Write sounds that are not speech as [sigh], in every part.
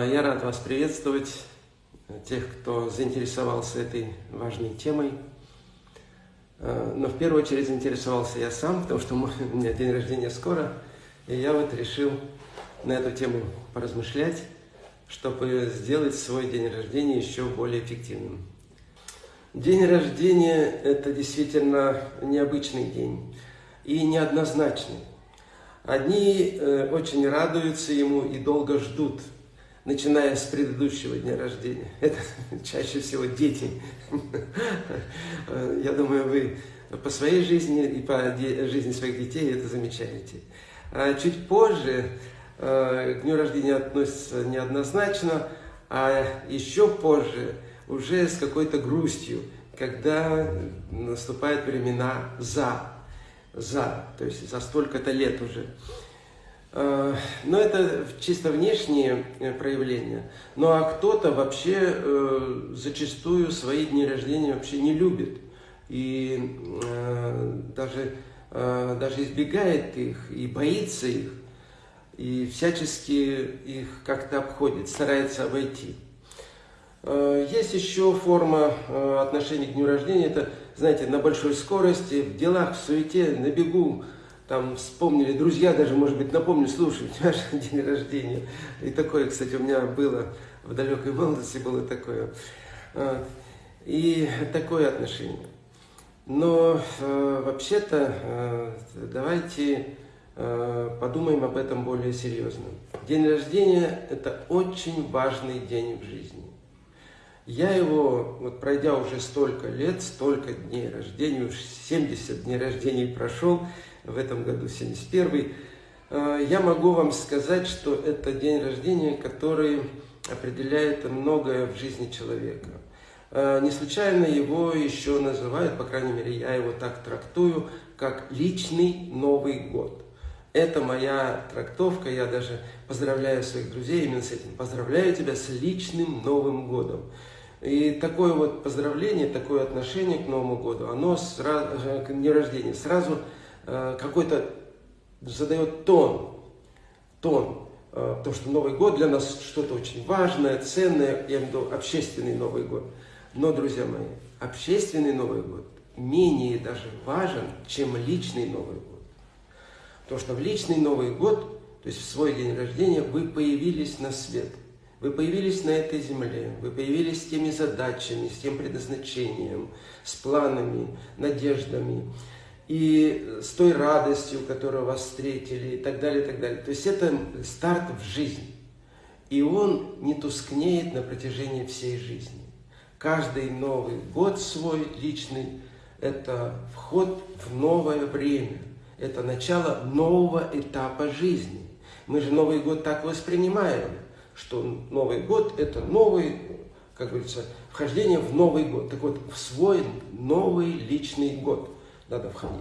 А, я рад вас приветствовать, тех, кто заинтересовался этой важной темой. А, но в первую очередь заинтересовался я сам, потому что у меня день рождения скоро, и я вот решил на эту тему поразмышлять, чтобы сделать свой день рождения еще более эффективным. День рождения – это действительно необычный день и неоднозначный. Одни э, очень радуются ему и долго ждут, начиная с предыдущего дня рождения. Это [laughs] чаще всего дети. [laughs] Я думаю, вы по своей жизни и по жизни своих детей это замечаете. А чуть позже э, к дню рождения относятся неоднозначно, а еще позже уже с какой-то грустью, когда наступают времена «за» за, то есть за столько-то лет уже. Э, но это чисто внешние э, проявления. Ну а кто-то вообще э, зачастую свои дни рождения вообще не любит. И даже, даже избегает их и боится их. И всячески их как-то обходит, старается обойти. Есть еще форма отношения к дню рождения. Это знаете, на большой скорости, в делах, в суете, на бегу, там вспомнили, друзья даже, может быть, напомню, слушай, у тебя же день рождения. И такое, кстати, у меня было в далекой молодости, было такое. И такое отношение. Но э, вообще-то э, давайте э, подумаем об этом более серьезно. День рождения – это очень важный день в жизни. Я его, вот пройдя уже столько лет, столько дней рождения, уж 70 дней рождения прошел, в этом году 71 э, я могу вам сказать, что это день рождения, который определяет многое в жизни человека. Э, не случайно его еще называют, по крайней мере, я его так трактую, как личный Новый год. Это моя трактовка, я даже поздравляю своих друзей именно с этим. Поздравляю тебя с личным Новым годом. И такое вот поздравление, такое отношение к Новому году, оно сразу, к дню рождения сразу какой-то задает тон, тон, э, потому что Новый год для нас что-то очень важное, ценное, я имею в виду общественный Новый год. Но, друзья мои, общественный Новый год менее даже важен, чем личный Новый год. Потому что в личный Новый год, то есть в свой день рождения, вы появились на свет – вы появились на этой земле, вы появились с теми задачами, с тем предназначением, с планами, надеждами и с той радостью, которая вас встретили и так далее, и так далее. То есть это старт в жизнь. И он не тускнеет на протяжении всей жизни. Каждый Новый год свой личный – это вход в новое время. Это начало нового этапа жизни. Мы же Новый год так воспринимаем – что Новый год – это новый, как говорится, вхождение в Новый год. Так вот, в свой новый личный год надо входить.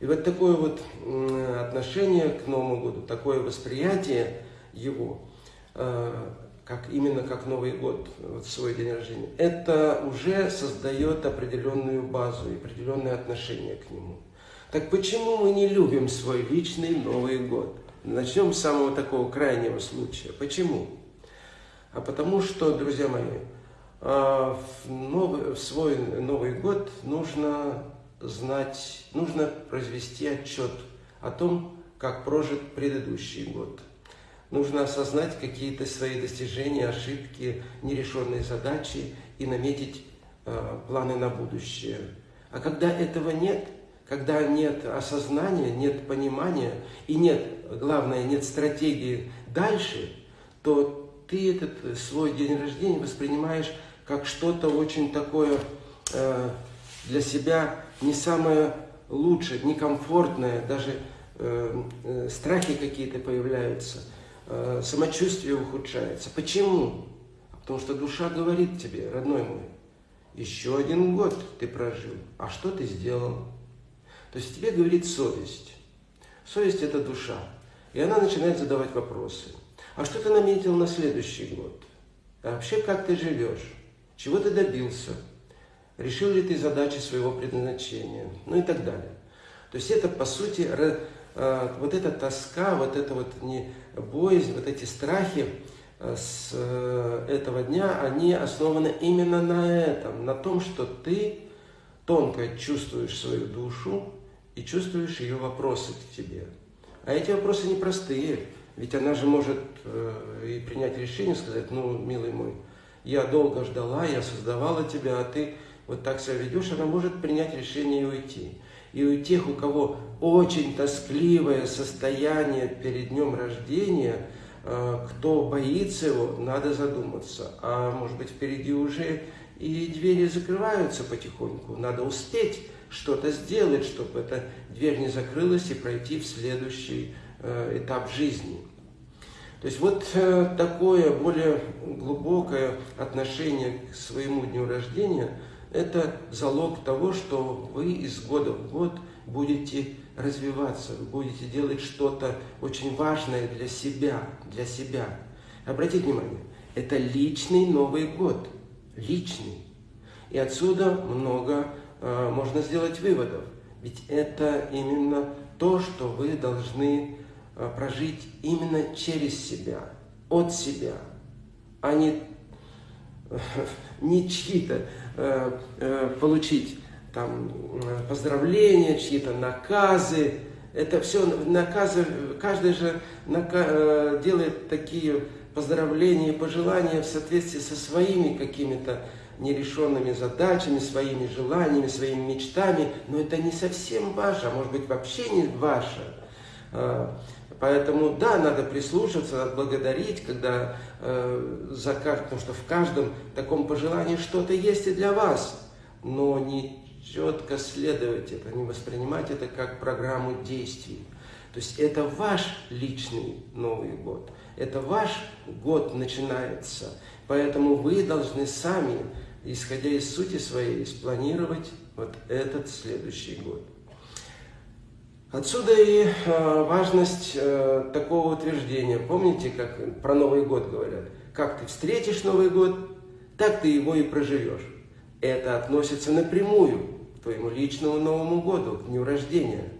И вот такое вот отношение к Новому году, такое восприятие его, э, как именно как Новый год, вот свой день рождения, это уже создает определенную базу и определенное отношение к нему. Так почему мы не любим свой личный Новый год? Начнем с самого такого крайнего случая. Почему? А потому что, друзья мои, а, в, новый, в свой Новый год нужно знать, нужно произвести отчет о том, как прожит предыдущий год. Нужно осознать какие-то свои достижения, ошибки, нерешенные задачи и наметить э, планы на будущее. А когда этого нет, когда нет осознания, нет понимания и нет, главное, нет стратегии дальше, то ты этот свой день рождения воспринимаешь как что-то очень такое э, для себя не самое лучшее, некомфортное, даже э, э, страхи какие-то появляются, э, самочувствие ухудшается. Почему? Потому что душа говорит тебе, родной мой, еще один год ты прожил, а что ты сделал? То есть тебе говорит совесть. Совесть – это душа. И она начинает задавать вопросы. А что ты наметил на следующий год? А вообще, как ты живешь? Чего ты добился? Решил ли ты задачи своего предназначения? Ну и так далее. То есть это, по сути, а, вот эта тоска, вот эта вот не боязнь, вот эти страхи, с этого дня, они основаны именно на этом, на том, что ты тонко чувствуешь свою душу и чувствуешь ее вопросы к тебе. А эти вопросы непростые, ведь она же может э, и принять решение, сказать, ну, милый мой, я долго ждала, я создавала тебя, а ты вот так себя ведешь, она может принять решение и уйти. И у тех, у кого очень тоскливое состояние перед днем рождения, э, кто боится его, надо задуматься. А может быть впереди уже и двери закрываются потихоньку. Надо успеть что-то сделать, чтобы эта дверь не закрылась и пройти в следующий э, этап жизни. То есть вот э, такое более глубокое отношение к своему дню рождения – это залог того, что вы из года в год будете развиваться, вы будете делать что-то очень важное для себя, для себя. Обратите внимание, это личный Новый год, личный. И отсюда много э, можно сделать выводов. Ведь это именно то, что вы должны э, прожить именно через себя, от себя, а не, э, [laughs] не чьи-то получить там поздравления, чьи-то наказы. Это все наказы, каждый же э, делает такие поздравления и пожелания в соответствии со своими какими-то нерешенными задачами, своими желаниями, своими мечтами, но это не совсем ваше, а может быть вообще не ваше. Поэтому, да, надо прислушаться, надо благодарить, когда э, за потому что в каждом таком пожелании что-то есть и для вас, но не четко следовать это, не воспринимать это как программу действий. То есть это ваш личный Новый год, это ваш год начинается, поэтому вы должны сами исходя из сути своей, спланировать вот этот следующий год. Отсюда и э, важность э, такого утверждения. Помните, как про Новый год говорят? Как ты встретишь Новый год, так ты его и проживешь. Это относится напрямую к твоему личному Новому году, к дню рождения.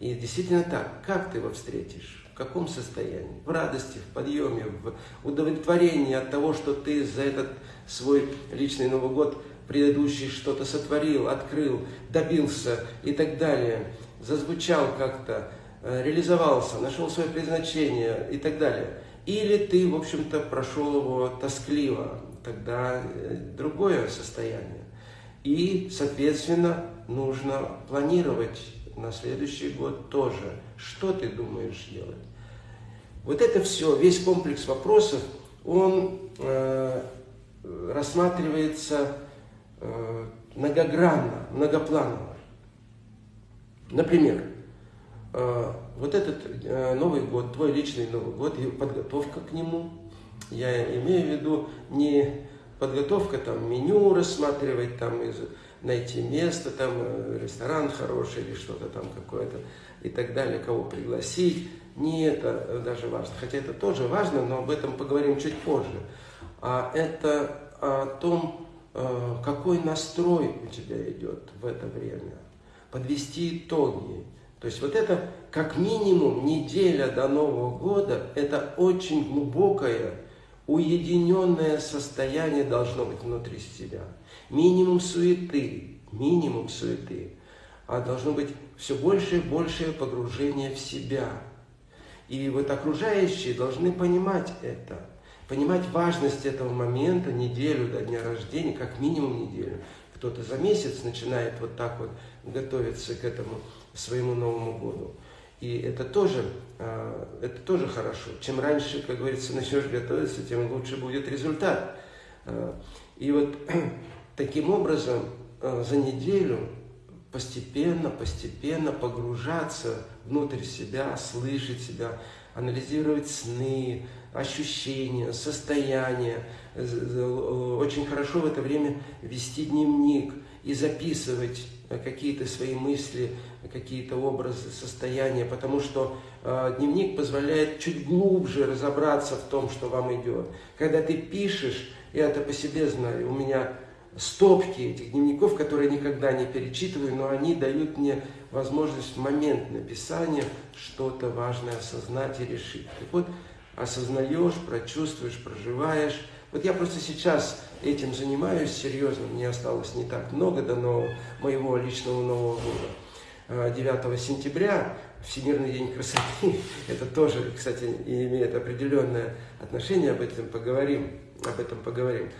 И действительно так, как ты его встретишь? каком состоянии? В радости, в подъеме, в удовлетворении от того, что ты за этот свой личный Новый год предыдущий что-то сотворил, открыл, добился и так далее, зазвучал как-то, э, реализовался, нашел свое предназначение и так далее. Или ты, в общем-то, прошел его тоскливо, тогда э, другое состояние. И, соответственно, нужно планировать на следующий год тоже. Что ты думаешь делать? Вот это все, весь комплекс вопросов, он э, рассматривается э, многогранно, многопланово. Например, э, вот этот э, Новый год, твой личный Новый год и подготовка к нему, я имею в виду не подготовка там меню рассматривать, там из, найти место, там э, ресторан хороший или что-то там какое-то и так далее, кого пригласить, не это даже важно, хотя это тоже важно, но об этом поговорим чуть позже. А это о том, какой настрой у тебя идет в это время. Подвести итоги. То есть вот это как минимум неделя до Нового года, это очень глубокое, уединенное состояние должно быть внутри себя. Минимум суеты, минимум суеты. А должно быть все больше и большее погружение в себя – и вот окружающие должны понимать это, понимать важность этого момента, неделю до дня рождения, как минимум неделю. Кто-то за месяц начинает вот так вот готовиться к этому своему Новому году. И это тоже, а, это тоже хорошо. Чем раньше, как говорится, [laughs] начнешь готовиться, тем лучше будет результат. А, и вот [clears throat] таким образом а, за неделю постепенно, постепенно погружаться внутрь себя, слышать себя, анализировать сны, ощущения, состояния. Очень хорошо в это время вести дневник и записывать какие-то свои мысли, какие-то образы, состояния, потому что э, дневник позволяет чуть глубже разобраться в том, что вам идет. Когда ты пишешь, я это по себе знаю, у меня стопки этих дневников, которые никогда не перечитываю, но они дают мне возможность в момент написания что-то важное осознать и решить. Так вот, осознаешь, прочувствуешь, проживаешь. Вот я просто сейчас этим занимаюсь серьезно, мне осталось не так много до нового, моего личного Нового года. 9 а, сентября, Всемирный день красоты, [laughs] это тоже, кстати, имеет определенное отношение, об этом поговорим, об этом поговорим.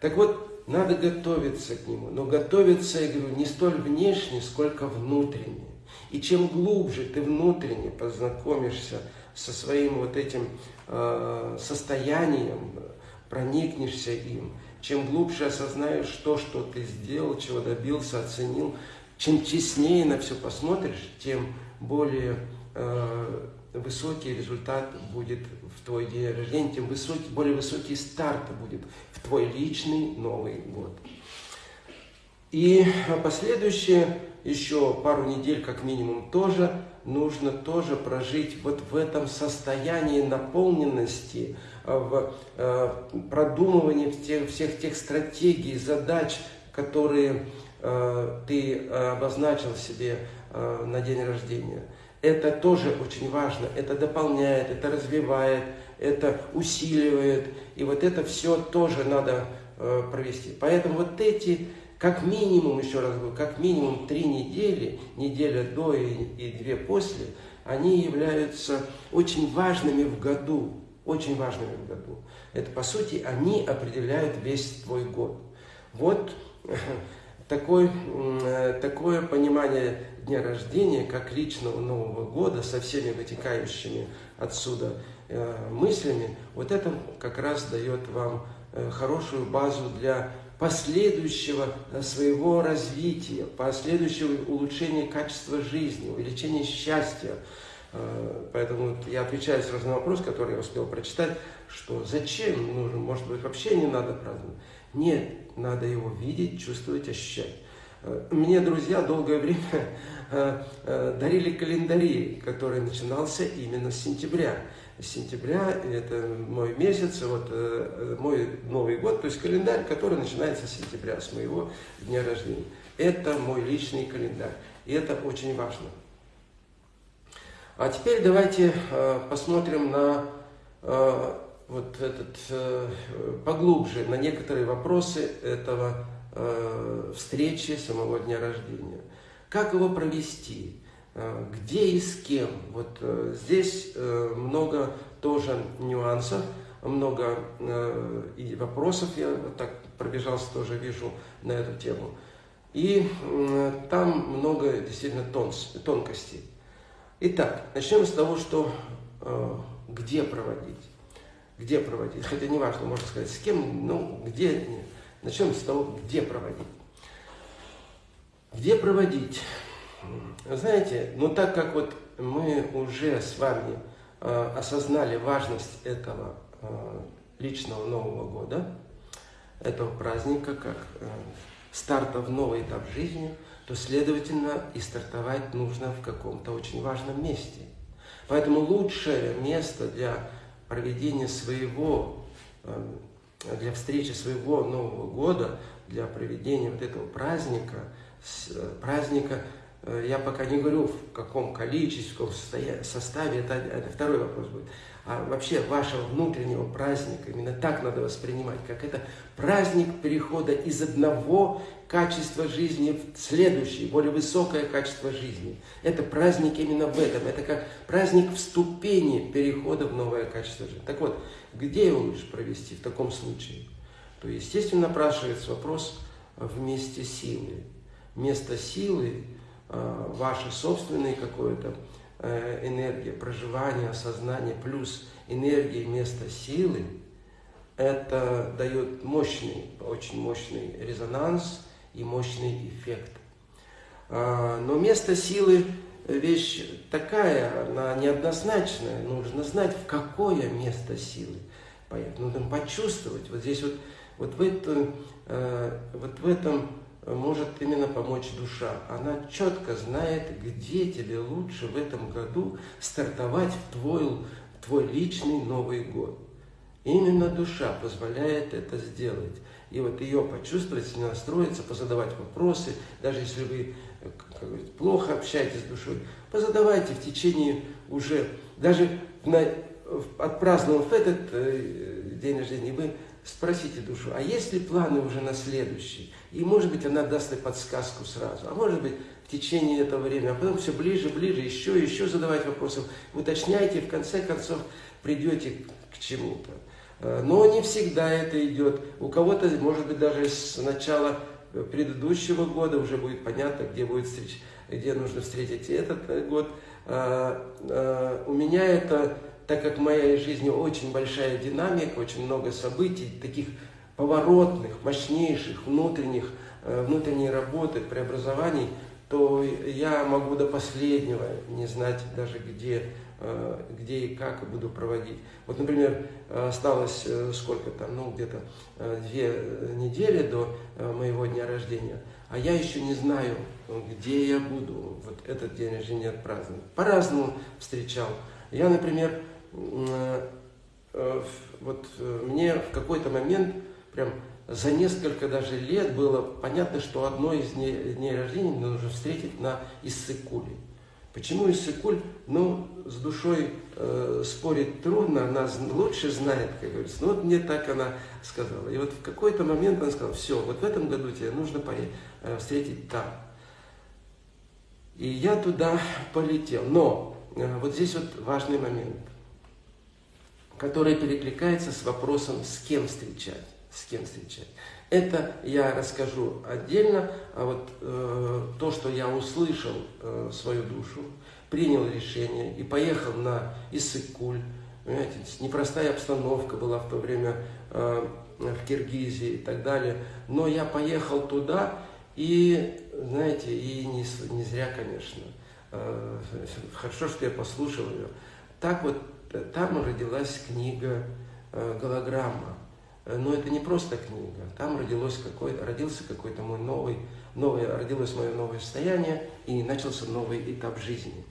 Так вот, надо готовиться к нему, но готовиться, я говорю, не столь внешне, сколько внутренне. И чем глубже ты внутренне познакомишься со своим вот этим э, состоянием, проникнешься им, чем глубже осознаешь то, что ты сделал, чего добился, оценил, чем честнее на все посмотришь, тем более э, высокий результат будет в твой день рождения, тем высокий, более высокий старт будет в твой личный Новый год. И последующие еще пару недель как минимум тоже нужно тоже прожить вот в этом состоянии наполненности, в э, продумывании всех, всех тех стратегий, задач, которые э, ты обозначил себе на день рождения. Это тоже очень важно, это дополняет, это развивает, это усиливает, и вот это все тоже надо провести. Поэтому вот эти как минимум, еще раз говорю, как минимум три недели, неделя до и, и две после, они являются очень важными в году, очень важными в году. Это, по сути, они определяют весь твой год. Вот [laughs] такой, такое понимание дня рождения, как личного Нового года, со всеми вытекающими отсюда э, мыслями, вот это как раз дает вам э, хорошую базу для последующего э, своего развития, последующего улучшения качества жизни, увеличения счастья. Э, поэтому я отвечаю сразу на вопрос, который я успел прочитать, что зачем нужно, может быть, вообще не надо праздновать. Нет, надо его видеть, чувствовать, ощущать. Э, мне друзья долгое [laughs] время дарили календари, который начинался именно с сентября сентября, это мой месяц, вот э, мой Новый год, то есть календарь, который начинается с сентября, с моего дня рождения. Это мой личный календарь, и это очень важно. А теперь давайте э, посмотрим на э, вот этот поглубже на некоторые вопросы этого встречи самого дня рождения. Как его провести? Э, где и с кем. Вот э, здесь э, много тоже нюансов, много и вопросов, я так пробежался, тоже вижу на эту тему. И там много действительно тонкостей. Итак, начнем с того, что где проводить. Где проводить, хотя не важно, можно сказать, с кем, ну, где, начнем с того, где проводить. Где проводить? Знаете, ну так как вот мы уже с вами э, осознали важность этого э, личного Нового года, этого праздника, как э, старта в новый этап жизни, то, следовательно, и стартовать нужно в каком-то очень важном месте. Поэтому лучшее место для проведения своего, э, для встречи своего Нового года, для проведения вот этого праздника, э, праздника Э, я пока не говорю, в каком количестве, в каком составе, это, это второй вопрос будет. А вообще вашего внутреннего праздника, именно так надо воспринимать, как это праздник перехода из одного качества жизни в следующее, более высокое качество жизни. Это праздник именно в этом. Это как праздник вступения перехода в новое качество жизни. Так вот, где его лучше провести в таком случае? То, естественно, напрашивается вопрос вместе силы. Место силы Э, ваше собственное какое-то энергия проживания, осознания, плюс энергия места силы, это дает мощный, очень мощный резонанс и мощный эффект. А, но место силы вещь такая, она неоднозначная. Нужно знать, в какое место силы поехать. Нужно почувствовать. Вот здесь вот, вот, в, это, э, вот в этом может именно помочь душа. Она четко знает, где тебе лучше в этом году стартовать в твой, твой личный Новый год. Именно душа позволяет это сделать. И вот ее почувствовать, настроиться, позадавать вопросы, даже если вы как говорится, плохо общаетесь с душой, позадавайте в течение уже, даже на, отпраздновав этот э, день рождения, вы спросите душу, а есть ли планы уже на следующий? И может быть она даст и подсказку сразу, а может быть в течение этого времени, а потом все ближе, ближе, еще, еще задавать вопросы, уточняйте, в конце концов придете к чему-то. Э, но не всегда это идет. У кого-то, может быть, даже с начала предыдущего года уже будет понятно, где будет встреча, где нужно встретить этот э, год. Э, у меня это, так как в моей жизни очень большая динамика, очень много событий, таких поворотных, мощнейших, внутренних, внутренней работы, преобразований, то я могу до последнего не знать даже, где Э, где и как буду проводить. Вот, например, осталось э, сколько там, ну, где-то э, две недели до моего дня рождения, а я еще не знаю, где я буду вот этот день рождения отпраздновать. По-разному встречал. Я, например, вот мне в какой-то момент, прям за несколько даже лет было понятно, что одно из дней, дней рождения мне нужно встретить на Иссыкуле. Почему Иссыкуль, ну, с душой э, спорить трудно, она лучше знает, как говорится. Ну, вот мне так она сказала. И вот в какой-то момент она сказала, все, вот в этом году тебе нужно э, встретить там. И я туда полетел. Но э, вот здесь вот важный момент, который перекликается с вопросом, с кем встречать. С кем встречать. Это я расскажу отдельно, а вот э, то, что я услышал э, свою душу, принял решение и поехал на Иссык-Куль. Понимаете, непростая обстановка была в то время э, в Киргизии и так далее. Но я поехал туда и, знаете, и не, не зря, конечно. Э, хорошо, что я послушал ее. Так вот, там родилась книга э, «Голограмма». Э, но это не просто книга. Там родилось какой, родился какой-то мой новый, новое, родилось мое новое состояние и начался новый этап жизни.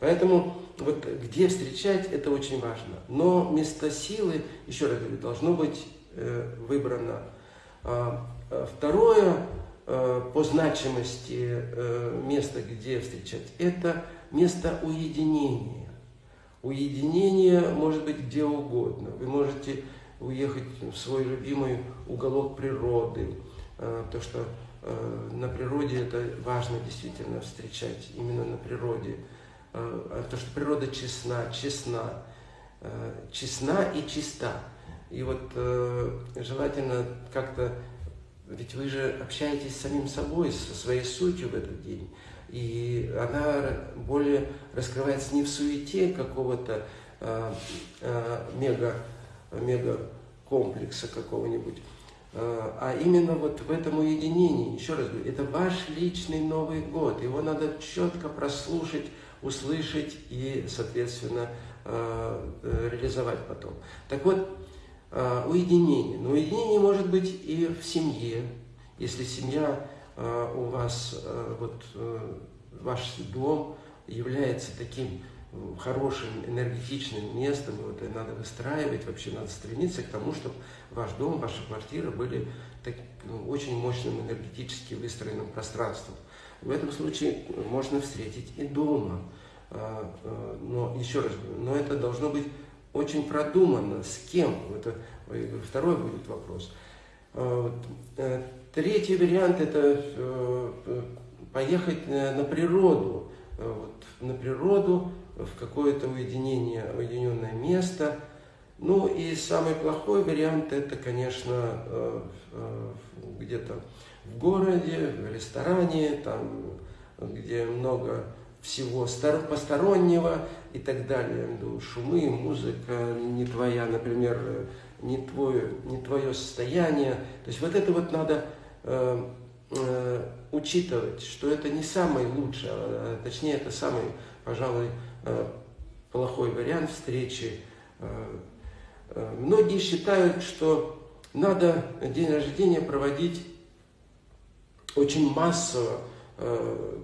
Поэтому вот где встречать, это очень важно. Но место силы, еще раз говорю, должно быть э, выбрано. А, а второе э, по значимости э, место, где встречать, это место уединения. Уединение может быть где угодно. Вы можете уехать в свой любимый уголок природы, э, то что э, на природе это важно действительно встречать, именно на природе. Э, то, что природа честна, честна, честна и чиста. И вот желательно как-то, ведь вы же общаетесь с самим собой, со своей сутью в этот день. И она более раскрывается не в суете какого-то мега мегакомплекса какого-нибудь, а, а именно вот в этом уединении. Еще раз говорю, это ваш личный Новый год. Его надо четко прослушать, услышать и, соответственно, а, э, реализовать потом. Так вот, а, уединение. Но уединение может быть и в семье. Если семья у вас, вот э, ваш дом является таким хорошим, энергетичным местом, и вот надо выстраивать, вообще надо стремиться к тому, чтобы ваш дом, ваша квартира были так, ну, очень мощным энергетически выстроенным пространством. В этом случае можно встретить и дома. А, а, но еще раз но это должно быть очень продуманно, с кем. Это второй будет вопрос. А, э, третий вариант это э, поехать на природу. Вот, на природу, в какое-то уединение, уединенное место. Ну и самый плохой вариант это, конечно, э, э, где-то в городе, в ресторане, там, где много всего постороннего и так далее. Шумы, музыка не твоя, например, не твое, не твое состояние. То есть вот это вот надо э, э, учитывать, что это не самый лучший, а, точнее это самый, пожалуй, плохой вариант встречи. Э, э, многие считают, что надо день рождения проводить очень массово,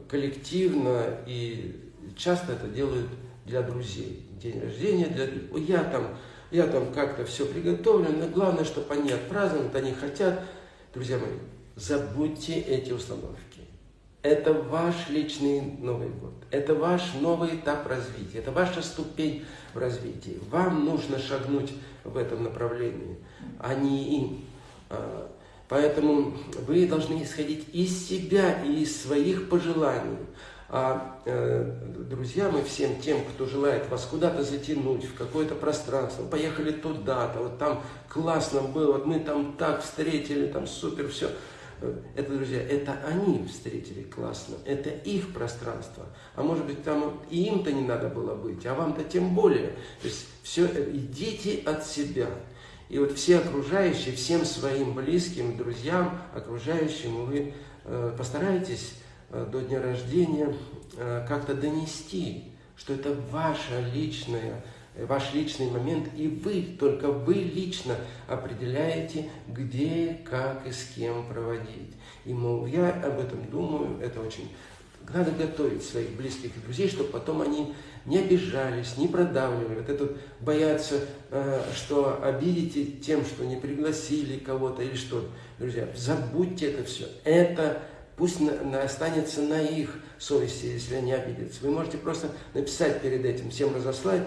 коллективно, и часто это делают для друзей. День рождения для я там, я там как-то все приготовлю, но главное, чтобы они отпраздновали, они хотят. Друзья мои, забудьте эти установки. Это ваш личный Новый год. Это ваш новый этап развития. Это ваша ступень в развитии. Вам нужно шагнуть в этом направлении, а не им. А, поэтому вы должны исходить из себя и из своих пожеланий. А э, друзьям и всем тем, кто желает вас куда-то затянуть, в какое-то пространство, поехали туда-то, вот там классно было, вот мы там так встретили, там супер, все. Это, друзья, это они встретили классно, это их пространство. А может быть, там и им-то не надо было быть, а вам-то тем более. То есть все, э, идите от себя. И вот все окружающие, всем своим близким, друзьям, окружающим, вы э, постарайтесь Э, до дня рождения э, как-то донести, что это ваша личная, ваш личный момент, и вы, только вы лично определяете, где, как и с кем проводить. И, мол, я об этом думаю, это очень... Надо готовить своих близких и друзей, чтобы потом они не обижались, не продавливали. Вот это боятся, что обидите тем, что не пригласили кого-то или что. Друзья, забудьте это все. Это Пусть останется на их совести, если они обидятся. Вы можете просто написать перед этим, всем разослать,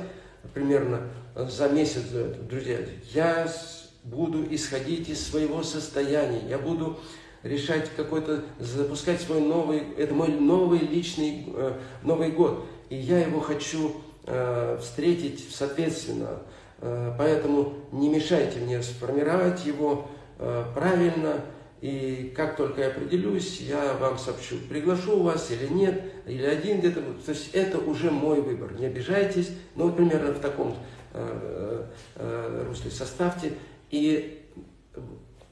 примерно за месяц до этого, друзья, я буду исходить из своего состояния, я буду решать какой-то, запускать свой новый, это мой новый личный э, Новый год, и я его хочу э, встретить соответственно, э, поэтому не мешайте мне сформировать его э, правильно, и как только я определюсь, я вам сообщу, приглашу вас или нет, или один где-то. То есть это уже мой выбор. Не обижайтесь, ну, примерно в таком э, э, русле составьте. И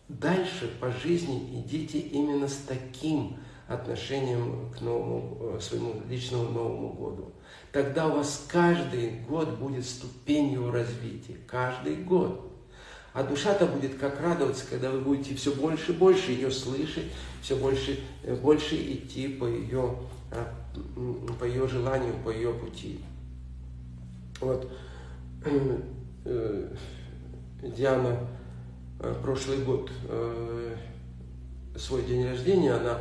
дальше по жизни идите именно с таким отношением к новому, э, своему личному Новому году. Тогда у вас каждый год будет ступенью развития. Каждый год. А душа-то будет как радоваться, когда вы будете все больше и больше ее слышать, все больше э, больше идти по ее, а, по ее желанию, по ее пути. Вот э, Диана э, прошлый год свой день рождения, она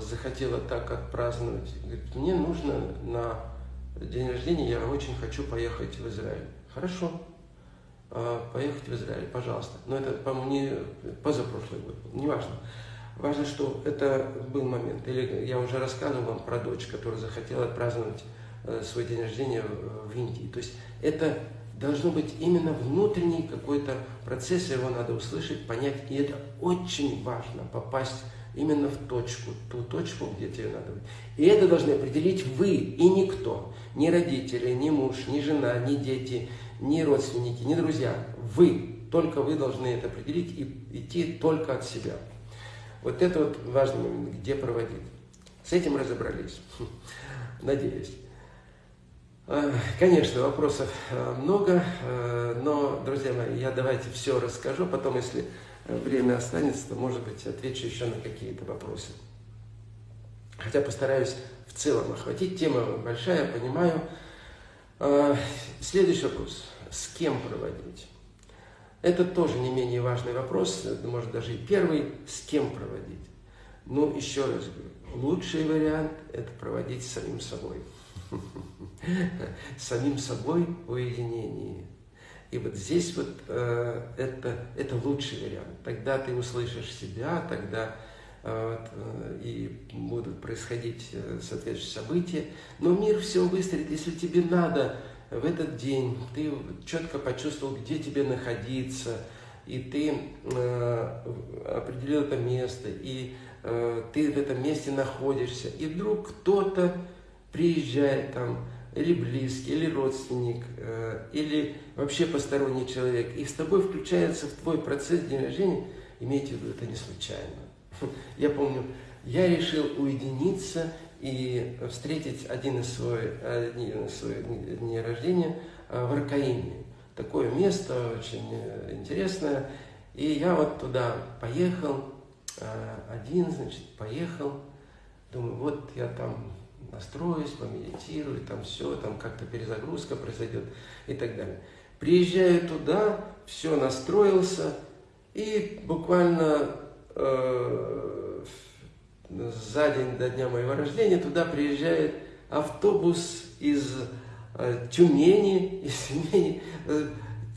захотела так отпраздновать. Говорит, мне нужно на день рождения, я очень хочу поехать в Израиль. Хорошо, поехать в Израиль, пожалуйста. Но это, по-моему, не позапрошлый год, неважно. Важно, что это был момент. Или я уже рассказывал вам про дочь, которая захотела отпраздновать э, свой день рождения в Индии. То есть это должно быть именно внутренний какой-то процесс, его надо услышать, понять. И это очень важно, попасть именно в точку, ту точку, где тебе надо быть. И это должны определить вы и никто. Ни родители, ни муж, ни жена, ни дети, ни родственники, ни друзья. Вы. Только вы должны это определить и идти только от себя. Вот это вот важный момент, где проводить. С этим разобрались. [laughs] Надеюсь. А, конечно, вопросов а, много, а, но, друзья мои, я давайте все расскажу, потом, если время останется, то, может быть, отвечу еще на какие-то вопросы. Хотя постараюсь в целом охватить. Тема большая, понимаю. А, следующий вопрос. С кем проводить? Это тоже не менее важный вопрос, может даже и первый, с кем проводить. Ну, еще раз говорю, лучший вариант – это проводить самим собой. Самим собой в уединении. И вот здесь вот э, это, это лучший вариант. Тогда ты услышишь себя, тогда э, и будут происходить э, соответствующие события. Но мир все выстроит, если тебе надо в этот день, ты четко почувствовал, где тебе находиться, и ты э, определил это место, и э, ты в этом месте находишься, и вдруг кто-то приезжает там, или близкий, или родственник, э, или вообще посторонний человек, и с тобой включается в твой процесс дня рождения, имейте в виду, это не случайно. [laughs] Я помню, я решил уединиться и встретить один из своих, дней рождения а, в Аркаиме. Такое место очень э, интересное. И я вот туда поехал, а, один, значит, поехал. Думаю, вот я там настроюсь, помедитирую, там все, там как-то перезагрузка произойдет и так далее. Приезжаю туда, все настроился, и буквально э, за день до дня моего рождения туда приезжает автобус из э, Тюмени, [laughs] из Тюмени, э,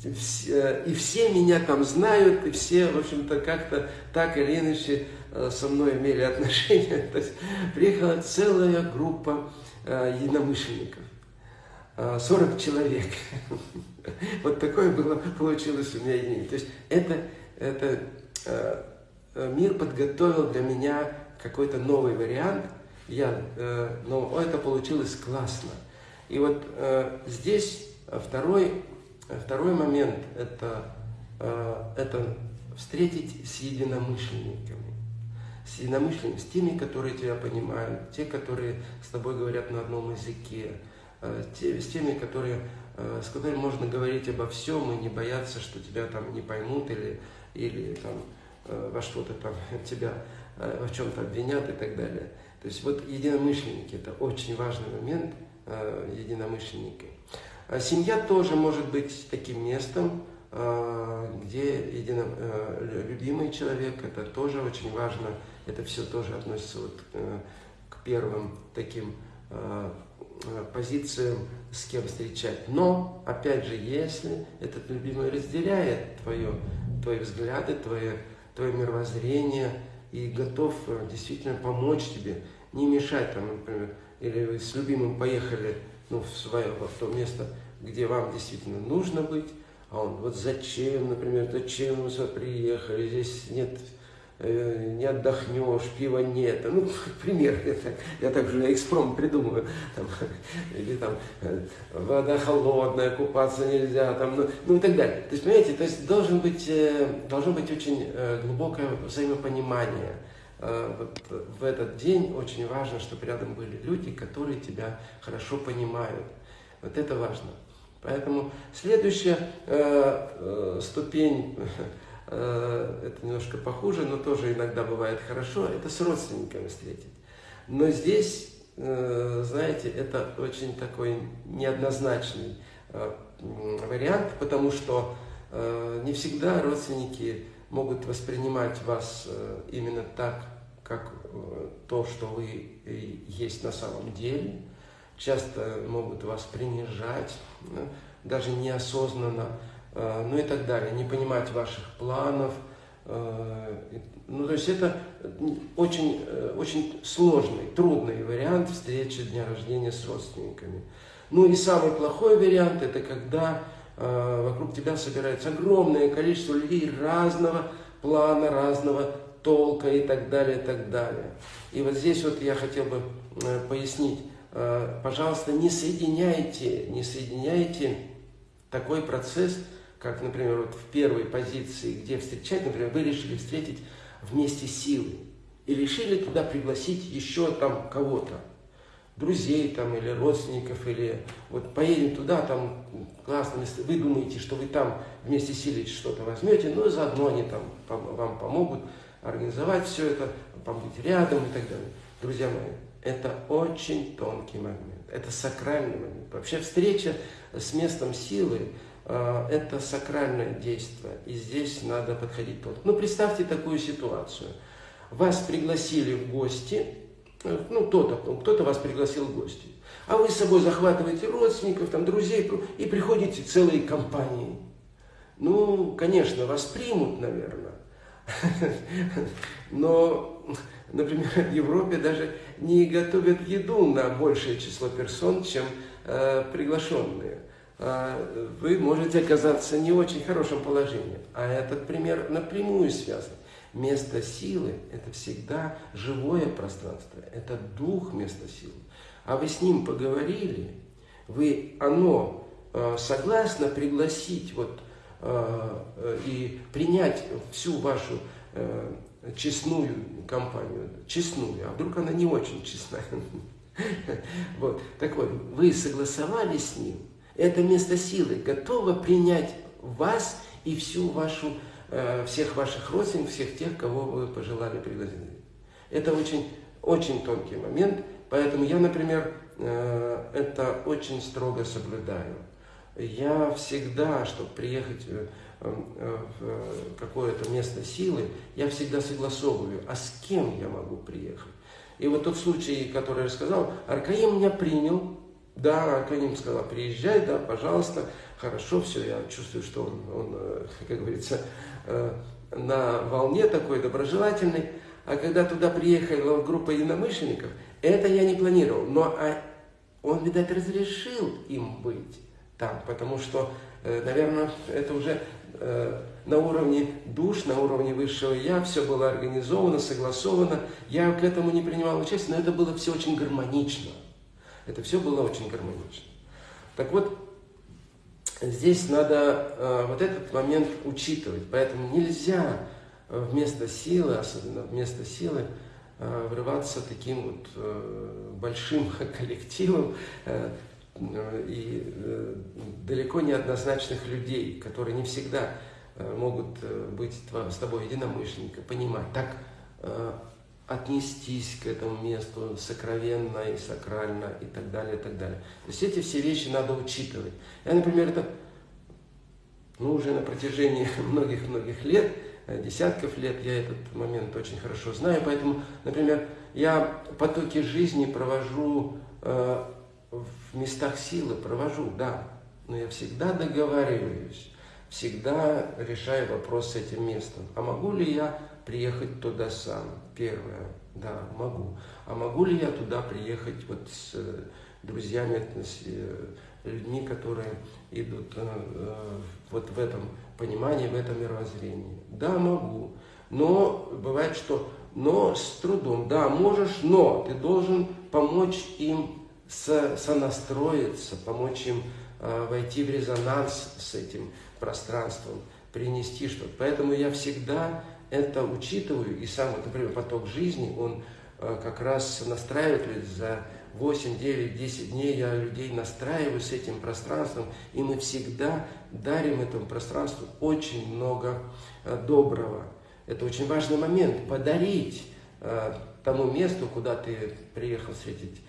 э, и все меня там знают, и все, в общем-то, как-то так или иначе со мной имели [laughs] отношения. То есть приехала целая группа единомышленников. 40 человек. [laughs] Вот такое было, получилось у меня единение. То есть это, это мир подготовил для меня какой-то новый вариант, я, э, но это получилось классно. И вот э, здесь второй, второй момент это, э, это встретить с единомышленниками. С единомышленниками, с теми, которые тебя понимают, те, которые с тобой говорят на одном языке, э, те, с теми, которые, э, с которыми можно говорить обо всем и не бояться, что тебя там не поймут или, или там, э, во что-то там [laughs] тебя Э, в чем-то обвинят и так далее. То есть вот единомышленники – это очень важный момент, э, единомышленники. А семья тоже может быть таким местом, э, где едино, любимый человек, это тоже очень важно, это все тоже относится вот к первым таким позициям, с кем встречать. Но, опять же, если этот любимый разделяет твое, твои взгляды, твое, твое мировоззрение, и готов э, действительно помочь тебе, не мешать там, например, или вы с любимым поехали ну, в свое, в то место, где вам действительно нужно быть, а он, вот зачем, например, зачем вы сюда приехали, здесь нет Э, не отдохнешь, пива нет. Ну, [laughs] пример, так, я так же экспром придумываю. Там, [laughs] или там э, вода холодная, купаться нельзя, там, ну, ну и так далее. То есть, понимаете, то есть должен быть, э, должно быть очень глубокое взаимопонимание. Вот в этот день очень важно, чтобы рядом были люди, которые тебя хорошо понимают. Вот это важно. Поэтому следующая э, э, ступень Э, [laughs] это немножко похуже, но тоже иногда бывает хорошо, это с родственниками встретить. Но здесь, э, знаете, это очень такой неоднозначный э, вариант, потому что не всегда родственники могут воспринимать вас именно так, как то, что вы есть на самом деле. Часто могут вас принижать, даже неосознанно Э, ну и так далее, не понимать ваших планов. Э, ну, то есть это очень, э, очень сложный, трудный вариант встречи дня рождения с родственниками. Ну и самый плохой вариант, это когда вокруг тебя собирается огромное количество людей разного плана, разного толка и так далее, и так далее. И вот здесь вот я хотел бы пояснить, пожалуйста, не соединяйте, не соединяйте такой процесс как, например, вот в первой позиции, где встречать, например, вы решили встретить вместе силы и решили туда пригласить еще там кого-то, друзей там или родственников, или вот поедем туда, там классно, вы думаете, что вы там вместе силы что-то возьмете, но заодно они там вам помогут организовать все это, побыть рядом и так далее. Друзья мои, это очень тонкий момент, это сакральный момент. Вообще встреча с местом силы, это сакральное действие, и здесь надо подходить тонко. Ну, представьте такую ситуацию. Вас пригласили в гости, э, ну, кто-то кто вас пригласил в гости, а вы с собой захватываете родственников, там, друзей, и приходите целой компанией. Ну, конечно, вас примут, наверное. Но, например, в Европе даже не готовят еду на большее число персон, чем э, приглашенные. А, вы можете оказаться в не очень хорошем положении. А этот пример напрямую связан. Место силы – это всегда живое пространство, это дух места силы. А вы с ним поговорили, вы оно а, согласно пригласить вот, а, и принять всю вашу честную компанию, честную, а вдруг она не очень честная. [laughs] Вот. Так вот, вы согласовали с ним, это место силы готово принять вас и всю вашу, э, всех ваших родственников, всех тех, кого вы пожелали пригласить. Это очень, очень тонкий момент, поэтому я, например, э, это очень строго соблюдаю. Я всегда, чтобы приехать э, в какое-то место силы, я всегда согласовываю, а с кем я могу приехать. И вот тот случай, который я сказал, Аркаим меня принял, да, Аркаим сказал, приезжай, да, пожалуйста, хорошо, все, я чувствую, что он, он э, как говорится, э, на волне такой доброжелательный. А когда туда приехала группа единомышленников, это я не планировал, но а он, видать, разрешил им быть там, потому что, э, наверное, это уже на уровне душ, на уровне высшего я, все было организовано, согласовано. Я к этому не принимал участие, но это было все очень гармонично. Это все было очень гармонично. Так вот, здесь надо э, вот этот момент учитывать. Поэтому нельзя э, вместо силы, особенно вместо силы, э, врываться таким вот э, большим [laughs] коллективом э, и э, далеко не однозначных людей, которые не всегда Э, могут э, быть с тобой единомышленника, понимать, так э, отнестись к этому месту сокровенно и сакрально и так далее, и так далее. То есть эти все вещи надо учитывать. Я, например, это ну, уже на протяжении [laughs] многих-многих лет, десятков лет, я этот момент очень хорошо знаю, поэтому, например, я потоки жизни провожу э, в местах силы, провожу, да, но я всегда договариваюсь всегда решаю вопрос с этим местом. А могу ли я приехать туда сам? Первое, да, могу. А могу ли я туда приехать вот с э, друзьями, с э, людьми, которые идут э, вот в этом понимании, в этом мировоззрении? Да, могу. Но бывает, что но с трудом. Да, можешь, но ты должен помочь им со, сонастроиться, помочь им войти в резонанс с этим пространством, принести что-то. Поэтому я всегда это учитываю, и сам, вот, например, поток жизни, он э, как раз настраивает за 8, 9, 10 дней я людей настраиваю с этим пространством, и мы всегда дарим этому пространству очень много э, доброго. Это очень важный момент, подарить э, тому месту, куда ты приехал встретить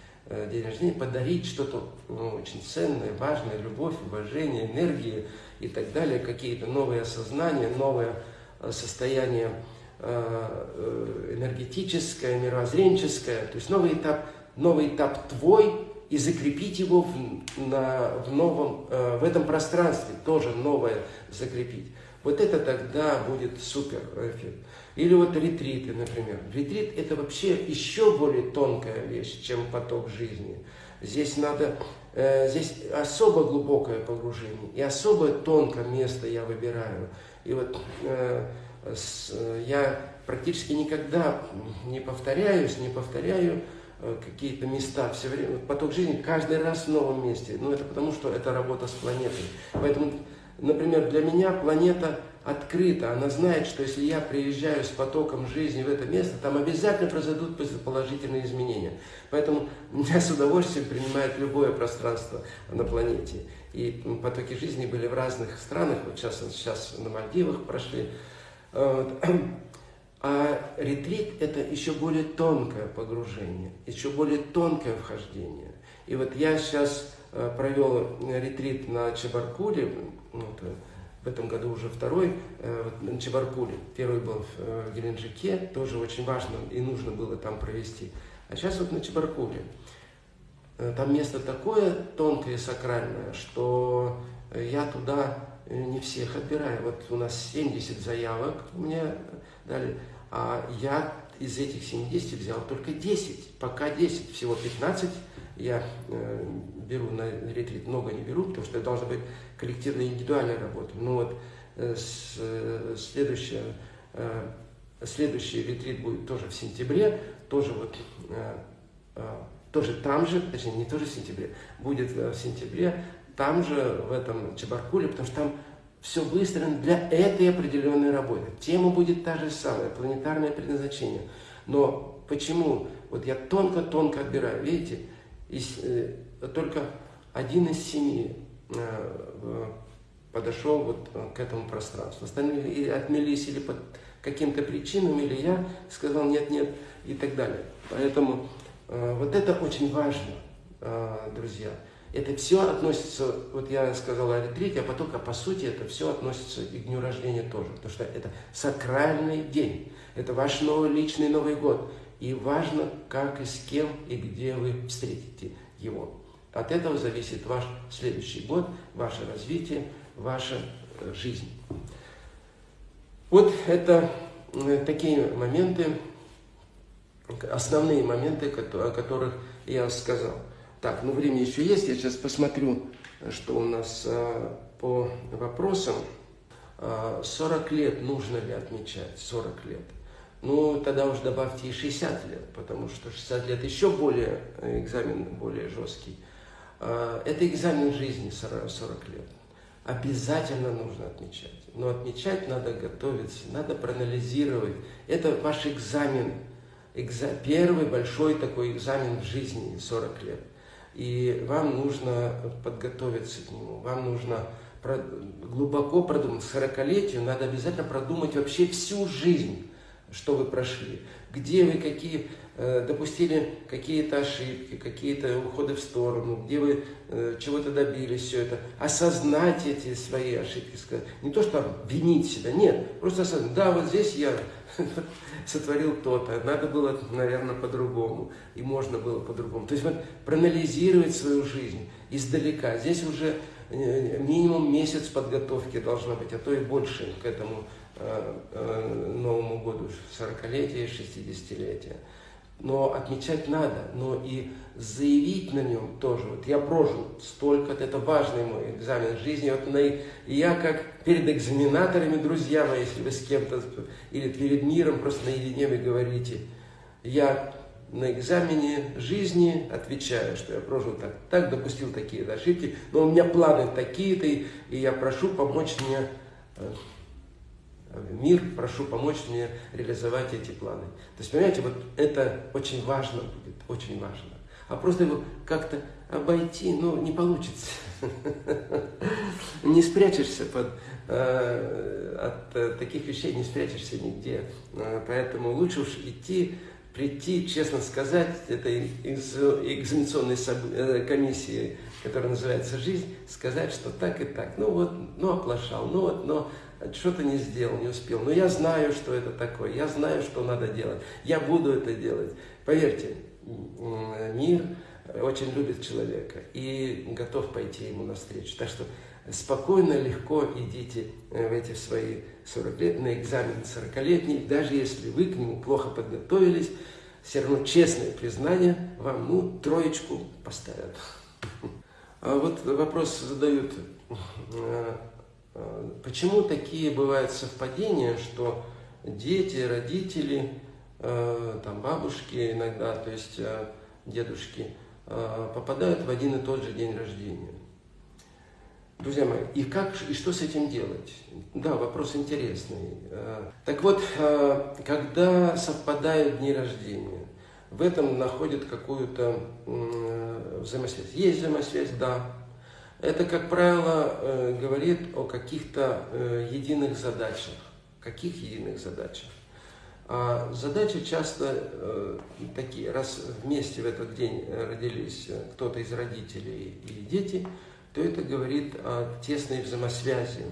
день рождения, подарить что-то ну, очень ценное, важное, любовь, уважение, энергию, и так далее, какие-то новые осознания, новое э, состояние э, э, энергетическое, мировоззренческое, то есть новый этап, новый этап твой, и закрепить его в, на, в новом, в этом пространстве, тоже новое закрепить. Вот это тогда будет супер эффект. Или вот ретриты, например. Ретрит это вообще еще более тонкая вещь, чем поток жизни. Здесь надо Э, здесь особо глубокое погружение и особо тонкое место я выбираю. И вот э, я практически никогда не повторяюсь, не повторяю э, какие-то места все время. Поток жизни каждый раз в новом месте. Ну, это потому, что это работа с планетой. Поэтому, например, для меня планета открыта, она знает, что если я приезжаю с потоком жизни в это место, там обязательно произойдут положительные изменения. Поэтому меня с удовольствием принимает любое пространство на планете. И потоки жизни были в разных странах, вот сейчас, сейчас на Мальдивах прошли. [clears throat] А ретрит – это еще более тонкое погружение, еще более тонкое вхождение. И вот я сейчас э, провел ретрит на Чебаркуле, вот, э, в этом году уже второй э, на Чебаркуле. Первый был в э, Геленджике, тоже очень важно и нужно было там провести. А сейчас вот на Чебаркуле. Э, там место такое тонкое и сакральное, что я туда не всех отбираю. Вот у нас 70 заявок мне дали, а я из этих 70 взял только 10, пока 10, всего 15 я беру на ретрит, много не беру, потому что это должна быть коллективная индивидуальная работа. Ну вот э, с, э, следующая, э, следующий ретрит будет тоже в сентябре, тоже вот э, э, тоже там же, точнее не тоже в сентябре, будет в сентябре, там же в этом Чебаркуле, потому что там все выстроено для этой определенной работы. Тема будет та же самая, планетарное предназначение. Но почему? Вот я тонко-тонко отбираю, видите, только один из семи э, подошел вот э, к этому пространству. Остальные или отмелись или под каким-то причинам, или я сказал нет-нет и так далее. Поэтому э, вот это очень важно, э, друзья. Это все относится, вот я сказал о ретрите, а потом, а по сути, это все относится и к дню рождения тоже, потому что это сакральный день, это ваш новый личный Новый год. И важно, как и с кем и где вы встретите его. От этого зависит ваш следующий год, ваше развитие, ваша э, жизнь. Вот это э, такие моменты, основные моменты, о которых я сказал. Так, ну время еще есть, я сейчас посмотрю, что у нас а, по вопросам. 40 а, лет нужно ли отмечать? 40 лет. Ну, тогда уже добавьте и 60 лет, потому что 60 лет еще более, э, экзамен более жесткий. А, это экзамен жизни 40 лет. Обязательно нужно отмечать. Но отмечать надо готовиться, надо проанализировать. Это ваш экзамен, экза, первый большой такой экзамен в жизни 40 лет. И вам нужно подготовиться к нему, вам нужно глубоко продумать. К 40-летию надо обязательно продумать вообще всю жизнь, что вы прошли. Где вы какие э, допустили какие-то ошибки, какие-то уходы в сторону, где вы э, чего-то добились, все это. Осознать эти свои ошибки. Не то, что винить себя, нет. Просто осознать, да, вот здесь я [laughs] сотворил то-то, надо было, наверное, по-другому, и можно было по-другому. То есть вот проанализировать свою жизнь издалека. Здесь уже э, минимум месяц подготовки должно быть, а то и больше к этому Новому году, 40-летие, 60-летие но отмечать надо, но и заявить на нем тоже. Вот я прожил столько, это важный мой экзамен жизни. Вот на, я как перед экзаменаторами, друзья мои, если вы с кем-то или перед миром просто наедине вы говорите, я на экзамене жизни отвечаю, что я прожил так, так, допустил такие ошибки, но у меня планы такие-то, и я прошу помочь мне э, мир, прошу помочь мне реализовать эти планы. То есть, понимаете, вот это очень важно будет, очень важно. А просто его как-то обойти, ну, не получится. [laughs] Не спрячешься под, э, от э, таких вещей, не спрячешься нигде. Э, поэтому лучше уж идти, прийти, честно сказать, этой экзаменационной комиссии, которая называется «Жизнь», сказать, что так и так. Ну вот, ну оплошал, ну вот, но что-то не сделал, не успел. Но я знаю, что это такое, я знаю, что надо делать, я буду это делать. Поверьте, мир очень любит человека и готов пойти ему навстречу. Так что спокойно, легко идите э, в эти свои 40 лет на экзамен 40-летний, даже если вы к нему плохо подготовились, все равно честное признание вам, ну, троечку поставят. [laughs] А вот вопрос задают э, почему такие бывают совпадения, что дети, родители, э, там бабушки иногда, то есть э, дедушки, попадают в один и тот же день рождения? Друзья мои, и как и что с этим делать? Да, вопрос интересный. Так вот, когда совпадают дни рождения, в этом находят какую-то взаимосвязь. Есть взаимосвязь, да, это, как правило, э, говорит о каких-то э, единых задачах. Каких единых задачах? А задачи часто э, такие, раз вместе в этот день родились кто-то из родителей и дети, то это говорит о тесной взаимосвязи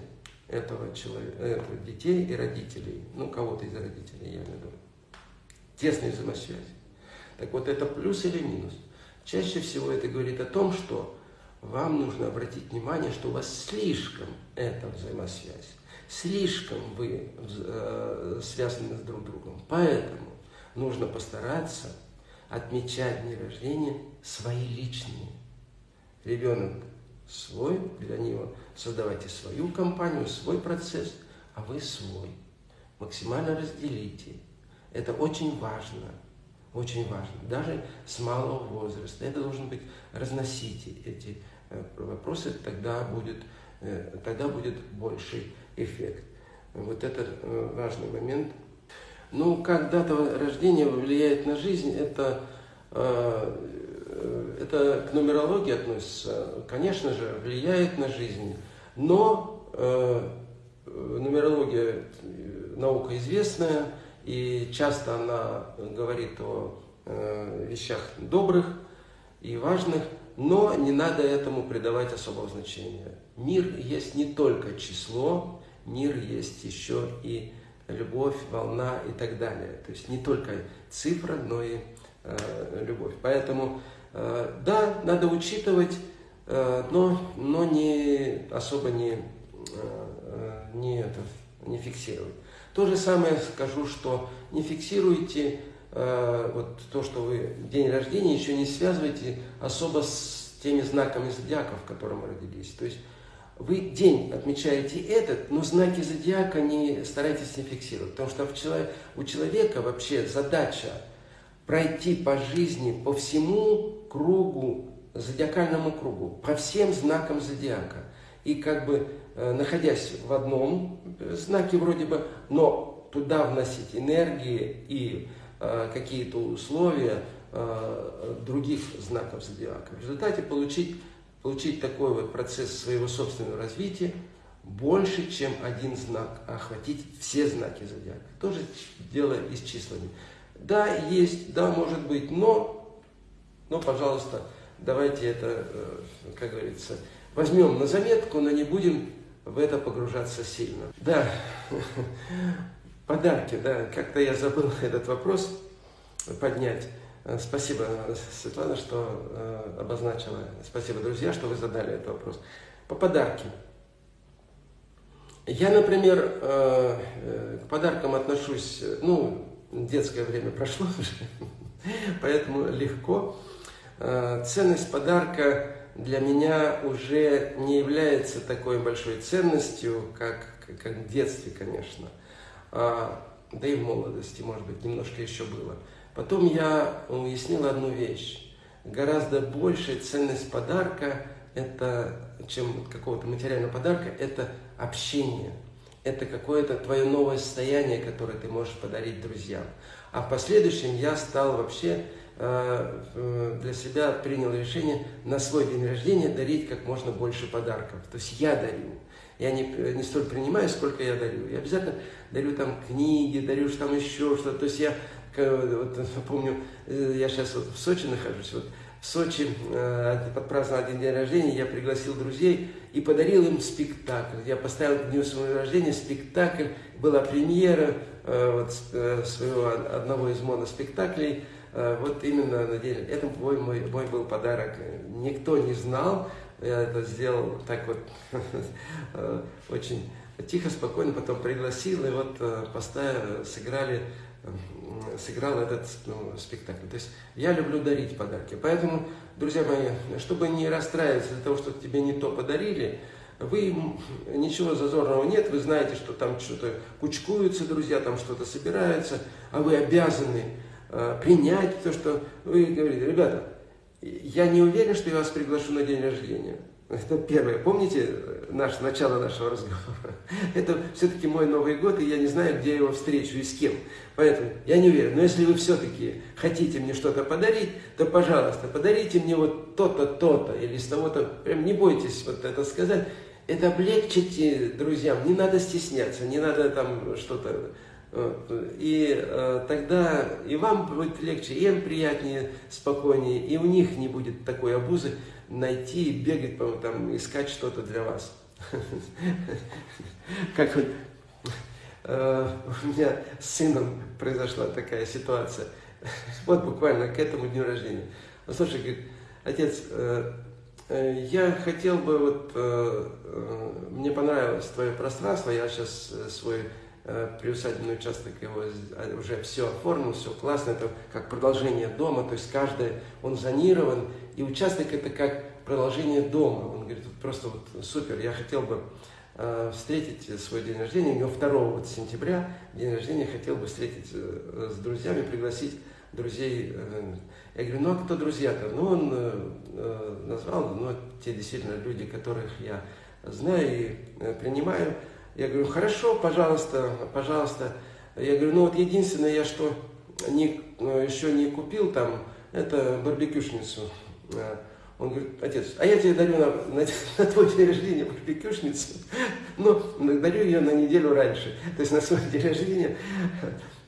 этого человека, детей и родителей, ну, кого-то из родителей, я имею в виду. Тесной взаимосвязи. Так вот, это плюс или минус? Чаще всего это говорит о том, что вам нужно обратить внимание, что у вас слишком эта взаимосвязь, слишком вы э, связаны с друг другом. Поэтому нужно постараться отмечать дни рождения свои личные. Ребенок свой, для него создавайте свою компанию, свой процесс, а вы свой. Максимально разделите. Это очень важно. Очень важно. Даже с малого возраста. Это должен быть, разносите эти э, вопросы, тогда будет, э, тогда будет больший эффект. Вот это э, важный момент. Ну, как дата рождения влияет на жизнь, это, это к нумерологии относится. Конечно же, влияет на жизнь, но нумерология наука известная, и часто она говорит о э, вещах добрых и важных, но не надо этому придавать особого значения. Мир есть не только число, мир есть еще и любовь, волна и так далее. То есть не только цифра, но и э, любовь. Поэтому, э, да, надо учитывать, э, но, но не, особо не, э, э не, это, не фиксировать. То же самое скажу, что не фиксируйте э, вот то, что вы день рождения, еще не связывайте особо с теми знаками зодиака, в котором вы родились. То есть вы день отмечаете этот, но знаки зодиака не старайтесь не фиксировать, потому что у человека вообще задача пройти по жизни, по всему кругу, зодиакальному кругу, по всем знакам зодиака. И как бы находясь в одном знаке вроде бы, но туда вносить энергии и э, какие-то условия э, других знаков зодиака. В результате получить получить такой вот процесс своего собственного развития больше, чем один знак, а охватить все знаки зодиака. Тоже дело и с числами. Да, есть, да, может быть, но, но, пожалуйста, давайте это, э, как говорится, возьмем на заметку, но не будем в это погружаться сильно. Да, [laughs] подарки, да, как-то я забыл [laughs] этот вопрос поднять. Э, спасибо, Светлана, что э, обозначила. Спасибо, друзья, что вы задали этот вопрос. По подарки. Я, например, э, к подаркам отношусь, ну, детское время прошло [laughs] уже, поэтому легко. Ценность подарка для меня уже не является такой большой ценностью, как, как в детстве, конечно. А, да и в молодости, может быть, немножко еще было. Потом я уяснил одну вещь. Гораздо большая ценность подарка, это, чем какого-то материального подарка, это общение. Это какое-то твое новое состояние, которое ты можешь подарить друзьям. А в последующем я стал вообще для себя принял решение на свой день рождения дарить как можно больше подарков. То есть я дарю. Я не, не столь принимаю, сколько я дарю. Я обязательно дарю там книги, дарю там еще что-то. То есть я вот, [laughs] помню, э, я сейчас вот в Сочи нахожусь, вот в Сочи э, подпраздновал один день рождения, я пригласил друзей и подарил им спектакль. Я поставил к дню своего рождения спектакль, была премьера э, вот, э, своего одного из моноспектаклей, э, вот именно на день. Это мой, мой, мой был подарок. Никто не знал, я это сделал так вот [laughs] э, очень тихо, спокойно, потом пригласил, и вот э, поставили, сыграли сыграл этот ну, спектакль. То есть я люблю дарить подарки. Поэтому, друзья мои, чтобы не расстраиваться из-за того, что тебе не то подарили, вы, ничего зазорного нет, вы знаете, что там что-то кучкуются, друзья, там что-то собираются, а вы обязаны э, принять то, что вы говорите, ребята, я не уверен, что я вас приглашу на день рождения. Это первое. Помните э, наш, начало нашего разговора? [laughs] Это все-таки мой Новый год, и я не знаю, где я его встречу и с кем. Поэтому я не уверен. Но если вы все-таки хотите мне что-то подарить, то, пожалуйста, подарите мне вот то-то, то-то, или с того-то. Прям не бойтесь вот это сказать. Это облегчите друзьям. Не надо стесняться, не надо там что-то... И э, тогда и вам будет легче, и им приятнее, спокойнее, и у них не будет такой обузы найти и бегать, там, искать что-то для вас. [laughs] Как вот э, у меня с сыном произошла такая ситуация. [laughs] Вот буквально к этому дню рождения. Он слушай, говорит, отец, э, я хотел бы, вот, мне понравилось твое пространство, я сейчас свой приусадебный участок его уже все оформил, все классно, это как продолжение дома, то есть каждый, он зонирован, и участок это как продолжение дома. Он говорит, просто вот супер, я хотел бы э, встретить свой день рождения, у него 2 вот сентября день рождения, хотел бы встретить э, с друзьями, пригласить друзей. Э, я говорю, ну а кто друзья-то? Ну он э, э, назвал, ну те действительно люди, которых я знаю и э, принимаю. Я говорю, хорошо, пожалуйста, пожалуйста. Я говорю, ну вот единственное, я что не, э, еще не купил там, это барбекюшницу. Э, он говорит, отец, а я тебе дарю на, на, на твой день рождения барбекюшницу, но дарю ее на неделю раньше. То есть на свой день рождения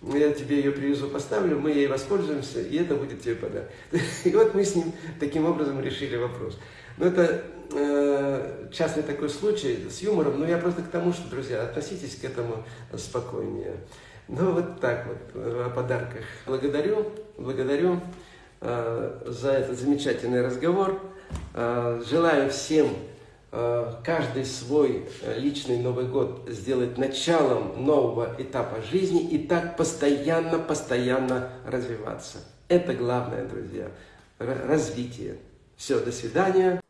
я тебе ее привезу, поставлю, мы ей воспользуемся, и это будет тебе подарок. [laughs] И вот мы с ним таким образом решили вопрос. Но это э, частный такой случай с юмором, но я просто к тому, что, друзья, относитесь к этому спокойнее. Ну, вот так вот, э, о подарках. Благодарю, благодарю э, за этот замечательный разговор. Э, желаю всем э, каждый свой э, личный Новый год сделать началом нового этапа жизни и так постоянно, постоянно развиваться. Это главное, друзья, развитие. Все, до свидания.